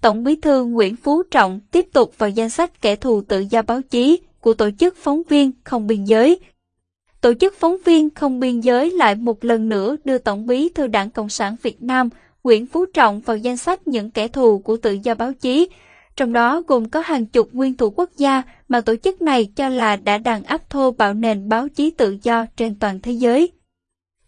Tổng bí thư Nguyễn Phú Trọng tiếp tục vào danh sách kẻ thù tự do báo chí của Tổ chức Phóng viên Không Biên Giới. Tổ chức Phóng viên Không Biên Giới lại một lần nữa đưa Tổng bí thư Đảng Cộng sản Việt Nam Nguyễn Phú Trọng vào danh sách những kẻ thù của tự do báo chí, trong đó gồm có hàng chục nguyên thủ quốc gia mà tổ chức này cho là đã đàn áp thô bạo nền báo chí tự do trên toàn thế giới.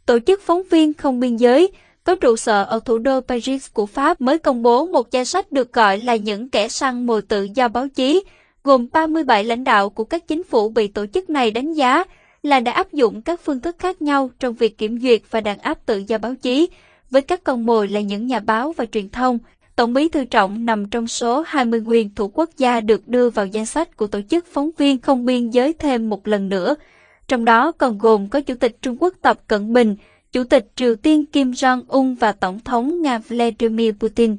Tổ chức Phóng viên Không Biên Giới có trụ sở ở thủ đô Paris của Pháp mới công bố một danh sách được gọi là những kẻ săn mồi tự do báo chí, gồm 37 lãnh đạo của các chính phủ bị tổ chức này đánh giá là đã áp dụng các phương thức khác nhau trong việc kiểm duyệt và đàn áp tự do báo chí, với các con mồi là những nhà báo và truyền thông. Tổng bí thư Trọng nằm trong số 20 nguyên thủ quốc gia được đưa vào danh sách của tổ chức phóng viên không biên giới thêm một lần nữa. Trong đó còn gồm có Chủ tịch Trung Quốc Tập Cận Bình, Chủ tịch Triều Tiên Kim Jong-un và Tổng thống Nga Vladimir Putin.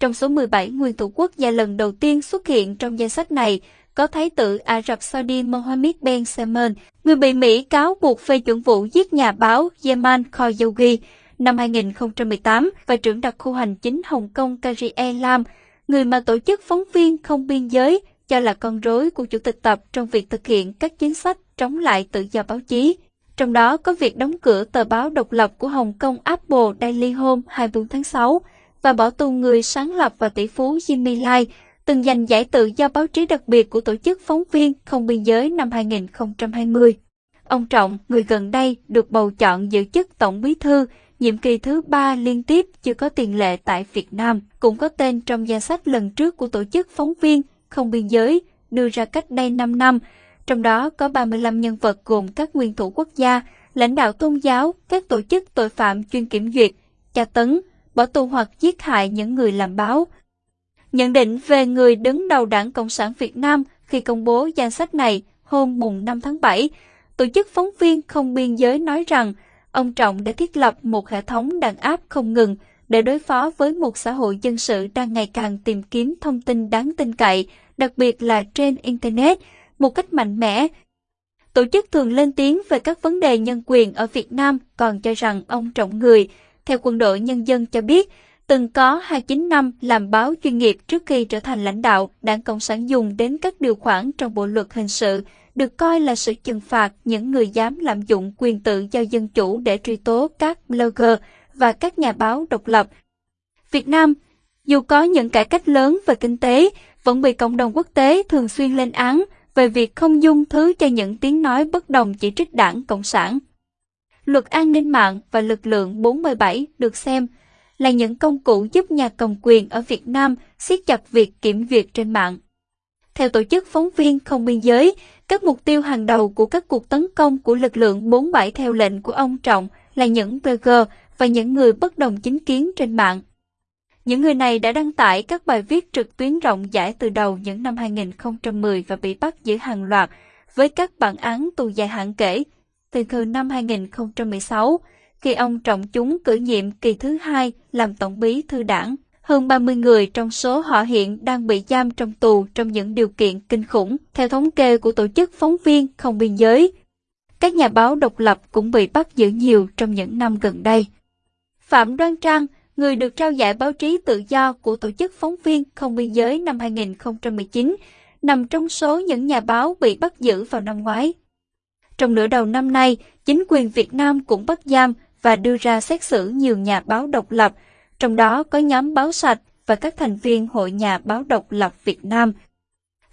Trong số 17 nguyên thủ quốc gia lần đầu tiên xuất hiện trong danh sách này, có Thái tử Ả Rập Saudi Mohammed Ben Salman, người bị Mỹ cáo buộc phê chuẩn vụ giết nhà báo Yaman Khashoggi năm 2018 và trưởng đặc khu hành chính Hồng Kông Carrie Lam, người mà tổ chức phóng viên không biên giới cho là con rối của Chủ tịch Tập trong việc thực hiện các chính sách chống lại tự do báo chí. Trong đó có việc đóng cửa tờ báo độc lập của Hồng Kông Apple Daily Home 24 tháng 6 và bỏ tù người sáng lập và tỷ phú Jimmy Lai, từng giành giải tự do báo chí đặc biệt của Tổ chức Phóng viên Không Biên Giới năm 2020. Ông Trọng, người gần đây được bầu chọn giữ chức Tổng Bí Thư, nhiệm kỳ thứ ba liên tiếp chưa có tiền lệ tại Việt Nam, cũng có tên trong danh sách lần trước của Tổ chức Phóng viên Không Biên Giới đưa ra cách đây 5 năm, trong đó có 35 nhân vật gồm các nguyên thủ quốc gia, lãnh đạo tôn giáo, các tổ chức tội phạm chuyên kiểm duyệt, tra tấn, bỏ tù hoặc giết hại những người làm báo. Nhận định về người đứng đầu Đảng Cộng sản Việt Nam khi công bố danh sách này hôm mùng 5 tháng 7, Tổ chức phóng viên không biên giới nói rằng ông Trọng đã thiết lập một hệ thống đàn áp không ngừng để đối phó với một xã hội dân sự đang ngày càng tìm kiếm thông tin đáng tin cậy, đặc biệt là trên Internet, một cách mạnh mẽ. Tổ chức thường lên tiếng về các vấn đề nhân quyền ở Việt Nam còn cho rằng ông Trọng Người, theo quân đội nhân dân cho biết, từng có 29 năm làm báo chuyên nghiệp trước khi trở thành lãnh đạo, đảng Cộng sản dùng đến các điều khoản trong bộ luật hình sự, được coi là sự trừng phạt những người dám lạm dụng quyền tự do dân chủ để truy tố các blogger và các nhà báo độc lập. Việt Nam, dù có những cải cách lớn về kinh tế, vẫn bị cộng đồng quốc tế thường xuyên lên án về việc không dung thứ cho những tiếng nói bất đồng chỉ trích đảng Cộng sản. Luật an ninh mạng và lực lượng 47 được xem là những công cụ giúp nhà cầm quyền ở Việt Nam siết chặt việc kiểm duyệt trên mạng. Theo Tổ chức Phóng viên Không Biên Giới, các mục tiêu hàng đầu của các cuộc tấn công của lực lượng 47 theo lệnh của ông Trọng là những blogger và những người bất đồng chính kiến trên mạng. Những người này đã đăng tải các bài viết trực tuyến rộng rãi từ đầu những năm 2010 và bị bắt giữ hàng loạt với các bản án tù dài hạn kể. Từ từ năm 2016, khi ông Trọng chúng cử nhiệm kỳ thứ hai làm tổng bí thư đảng. Hơn 30 người trong số họ hiện đang bị giam trong tù trong những điều kiện kinh khủng, theo thống kê của tổ chức phóng viên không biên giới. Các nhà báo độc lập cũng bị bắt giữ nhiều trong những năm gần đây. Phạm Đoan Trang, người được trao giải báo chí tự do của tổ chức phóng viên không biên giới năm 2019, nằm trong số những nhà báo bị bắt giữ vào năm ngoái. Trong nửa đầu năm nay, chính quyền Việt Nam cũng bắt giam và đưa ra xét xử nhiều nhà báo độc lập, trong đó có nhóm báo sạch và các thành viên Hội Nhà báo độc lập Việt Nam.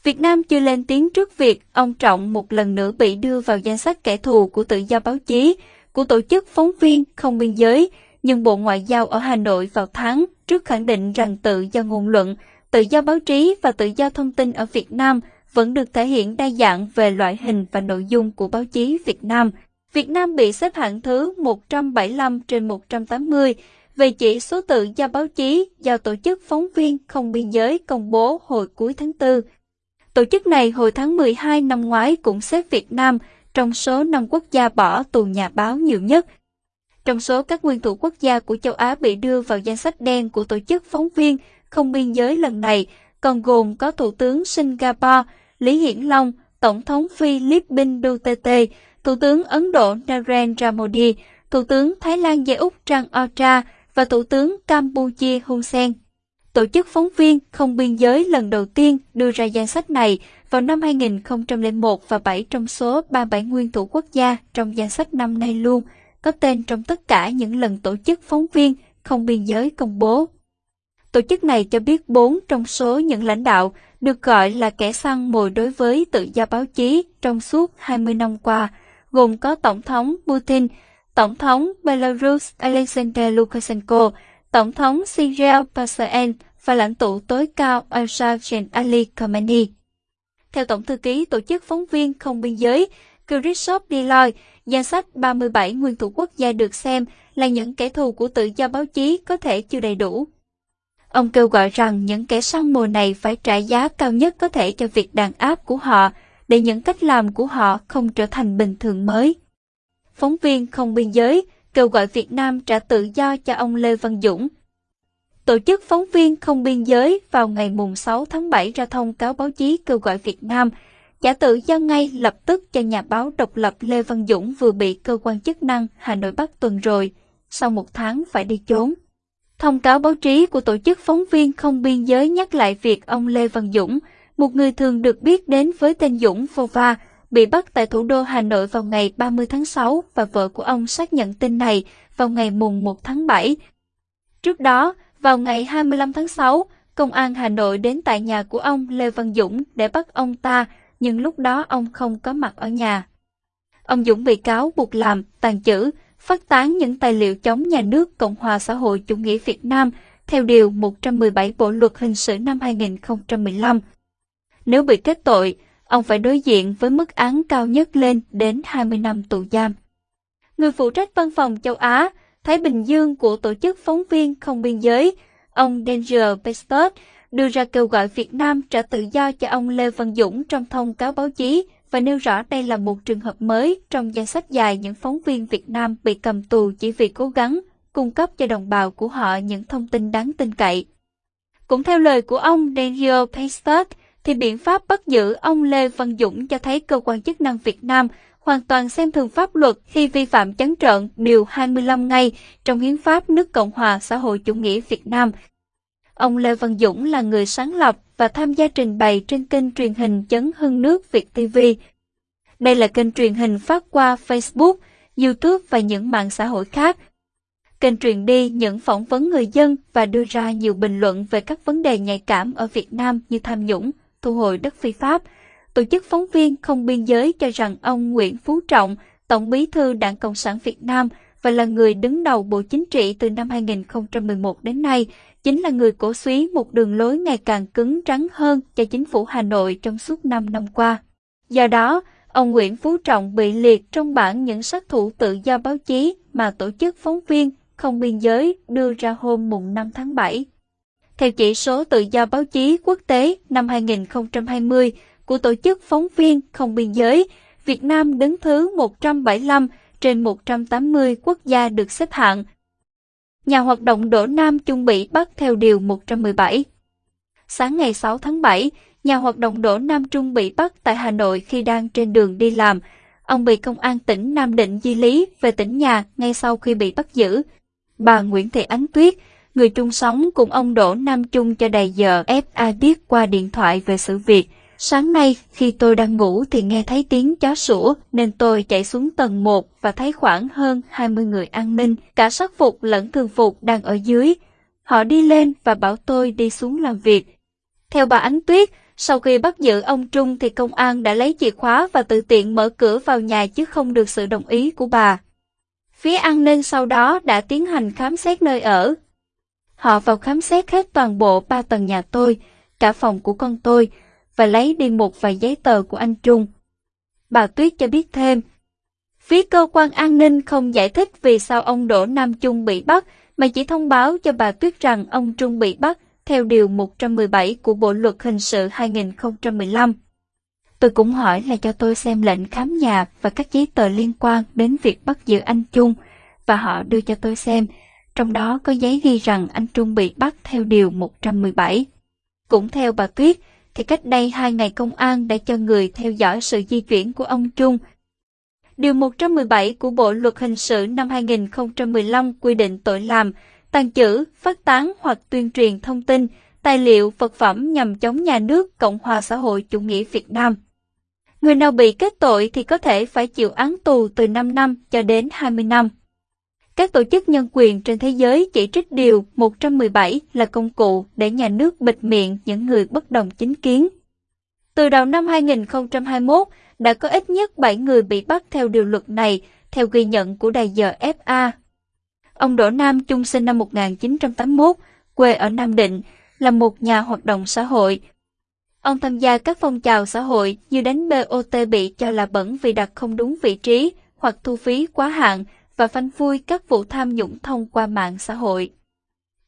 Việt Nam chưa lên tiếng trước việc ông Trọng một lần nữa bị đưa vào danh sách kẻ thù của tự do báo chí, của tổ chức phóng viên không biên giới, nhưng Bộ Ngoại giao ở Hà Nội vào tháng trước khẳng định rằng tự do ngôn luận, tự do báo chí và tự do thông tin ở Việt Nam vẫn được thể hiện đa dạng về loại hình và nội dung của báo chí Việt Nam. Việt Nam bị xếp hạng thứ 175 trên 180 về chỉ số tự do báo chí do Tổ chức Phóng viên Không Biên Giới công bố hồi cuối tháng 4. Tổ chức này hồi tháng 12 năm ngoái cũng xếp Việt Nam trong số 5 quốc gia bỏ tù nhà báo nhiều nhất. Trong số các nguyên thủ quốc gia của châu Á bị đưa vào danh sách đen của Tổ chức Phóng viên Không Biên Giới lần này, còn gồm có Thủ tướng Singapore Lý Hiển Long, Tổng thống Philippines Duterte, Thủ tướng Ấn Độ Narendra Modi, Thủ tướng Thái Lan Jae Úc Trang Ocha và Thủ tướng Campuchia Hun Sen. Tổ chức phóng viên không biên giới lần đầu tiên đưa ra danh sách này vào năm 2001 và 7 trong số 37 nguyên thủ quốc gia trong danh sách năm nay luôn, có tên trong tất cả những lần tổ chức phóng viên không biên giới công bố. Tổ chức này cho biết 4 trong số những lãnh đạo được gọi là kẻ săn mồi đối với tự do báo chí trong suốt 20 năm qua, gồm có Tổng thống Putin, Tổng thống Belarus Alexander Lukashenko, Tổng thống Syria Paseen và lãnh tụ tối cao Alsajen Ali Khamenei. Theo Tổng thư ký Tổ chức Phóng viên Không Biên giới, Christoph Deloy, danh sách 37 nguyên thủ quốc gia được xem là những kẻ thù của tự do báo chí có thể chưa đầy đủ. Ông kêu gọi rằng những kẻ săn mồi này phải trả giá cao nhất có thể cho việc đàn áp của họ, để những cách làm của họ không trở thành bình thường mới. Phóng viên không biên giới kêu gọi Việt Nam trả tự do cho ông Lê Văn Dũng. Tổ chức phóng viên không biên giới vào ngày mùng 6 tháng 7 ra thông cáo báo chí kêu gọi Việt Nam trả tự do ngay lập tức cho nhà báo độc lập Lê Văn Dũng vừa bị cơ quan chức năng Hà Nội bắt tuần rồi, sau một tháng phải đi trốn. Thông cáo báo chí của tổ chức phóng viên không biên giới nhắc lại việc ông Lê Văn Dũng, một người thường được biết đến với tên Dũng Vova, bị bắt tại thủ đô Hà Nội vào ngày 30 tháng 6 và vợ của ông xác nhận tin này vào ngày mùng 1 tháng 7. Trước đó, vào ngày 25 tháng 6, Công an Hà Nội đến tại nhà của ông Lê Văn Dũng để bắt ông ta, nhưng lúc đó ông không có mặt ở nhà. Ông Dũng bị cáo buộc làm, tàn trữ, phát tán những tài liệu chống nhà nước Cộng hòa xã hội chủ nghĩa Việt Nam theo Điều 117 Bộ Luật Hình sự năm 2015. Nếu bị kết tội, ông phải đối diện với mức án cao nhất lên đến 20 năm tù giam. Người phụ trách văn phòng châu Á, Thái Bình Dương của Tổ chức Phóng viên Không Biên Giới, ông Danger Pestot, đưa ra kêu gọi Việt Nam trả tự do cho ông Lê Văn Dũng trong thông cáo báo chí và nêu rõ đây là một trường hợp mới trong danh sách dài những phóng viên Việt Nam bị cầm tù chỉ vì cố gắng cung cấp cho đồng bào của họ những thông tin đáng tin cậy. Cũng theo lời của ông Daniel Paistot, thì biện pháp bắt giữ ông Lê Văn Dũng cho thấy cơ quan chức năng Việt Nam hoàn toàn xem thường pháp luật khi vi phạm chấn trợn Điều 25 ngày trong Hiến pháp nước Cộng hòa xã hội chủ nghĩa Việt Nam. Ông Lê Văn Dũng là người sáng lập và tham gia trình bày trên kênh truyền hình Chấn Hưng Nước Việt TV. Đây là kênh truyền hình phát qua Facebook, YouTube và những mạng xã hội khác. Kênh truyền đi những phỏng vấn người dân và đưa ra nhiều bình luận về các vấn đề nhạy cảm ở Việt Nam như tham nhũng, thu hồi đất phi pháp. Tổ chức phóng viên không biên giới cho rằng ông Nguyễn Phú Trọng, Tổng bí thư Đảng Cộng sản Việt Nam và là người đứng đầu Bộ Chính trị từ năm 2011 đến nay, chính là người cổ suý một đường lối ngày càng cứng rắn hơn cho chính phủ Hà Nội trong suốt 5 năm qua. Do đó, ông Nguyễn Phú Trọng bị liệt trong bảng những sát thủ tự do báo chí mà tổ chức phóng viên không biên giới đưa ra hôm mùng 5 tháng 7. Theo chỉ số tự do báo chí quốc tế năm 2020 của Tổ chức Phóng viên Không Biên giới, Việt Nam đứng thứ 175 trên 180 quốc gia được xếp hạng. Nhà hoạt động Đỗ Nam chuẩn bị bắt theo Điều 117. Sáng ngày 6 tháng 7, nhà hoạt động Đỗ Nam Trung bị bắt tại Hà Nội khi đang trên đường đi làm. Ông bị công an tỉnh Nam Định di lý về tỉnh nhà ngay sau khi bị bắt giữ. Bà Nguyễn Thị Ánh Tuyết, người chung sống cùng ông Đỗ Nam Trung cho đầy giờ FA biết qua điện thoại về sự việc. Sáng nay, khi tôi đang ngủ thì nghe thấy tiếng chó sủa nên tôi chạy xuống tầng 1 và thấy khoảng hơn 20 người an ninh, cả sắc phục lẫn thường phục đang ở dưới. Họ đi lên và bảo tôi đi xuống làm việc. Theo bà Ánh Tuyết, sau khi bắt giữ ông Trung thì công an đã lấy chìa khóa và tự tiện mở cửa vào nhà chứ không được sự đồng ý của bà. Phía an ninh sau đó đã tiến hành khám xét nơi ở. Họ vào khám xét hết toàn bộ ba tầng nhà tôi, cả phòng của con tôi, và lấy đi một vài giấy tờ của anh Trung. Bà Tuyết cho biết thêm, phía cơ quan an ninh không giải thích vì sao ông Đỗ Nam Trung bị bắt, mà chỉ thông báo cho bà Tuyết rằng ông Trung bị bắt theo Điều 117 của Bộ Luật Hình sự 2015. Tôi cũng hỏi là cho tôi xem lệnh khám nhà và các giấy tờ liên quan đến việc bắt giữ anh Trung, và họ đưa cho tôi xem, trong đó có giấy ghi rằng anh Trung bị bắt theo Điều 117. Cũng theo bà Tuyết, thì cách đây hai ngày công an đã cho người theo dõi sự di chuyển của ông Trung. Điều 117 của Bộ Luật Hình sự năm 2015 quy định tội làm, tàn trữ, phát tán hoặc tuyên truyền thông tin tài liệu, vật phẩm nhằm chống nhà nước Cộng hòa xã hội chủ nghĩa Việt Nam. Người nào bị kết tội thì có thể phải chịu án tù từ 5 năm cho đến 20 năm. Các tổ chức nhân quyền trên thế giới chỉ trích điều 117 là công cụ để nhà nước bịt miệng những người bất đồng chính kiến. Từ đầu năm 2021, đã có ít nhất 7 người bị bắt theo điều luật này, theo ghi nhận của đài giờ FA. Ông Đỗ Nam Trung sinh năm 1981, quê ở Nam Định, là một nhà hoạt động xã hội. Ông tham gia các phong trào xã hội như đánh BOT bị cho là bẩn vì đặt không đúng vị trí hoặc thu phí quá hạn và phanh phui các vụ tham nhũng thông qua mạng xã hội.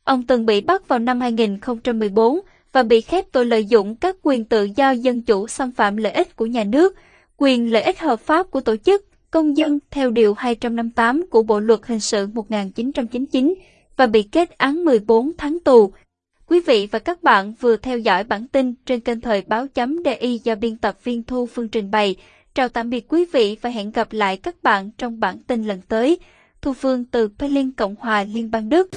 Ông từng bị bắt vào năm 2014 và bị khép tội lợi dụng các quyền tự do dân chủ xâm phạm lợi ích của nhà nước, quyền lợi ích hợp pháp của tổ chức, công dân theo Điều 258 của Bộ Luật Hình sự 1999 và bị kết án 14 tháng tù. Quý vị và các bạn vừa theo dõi bản tin trên kênh Thời báo chấm DI do biên tập viên Thu Phương trình bày. Chào tạm biệt quý vị và hẹn gặp lại các bạn trong bản tin lần tới. Thu Phương từ Berlin, Cộng hòa Liên bang Đức.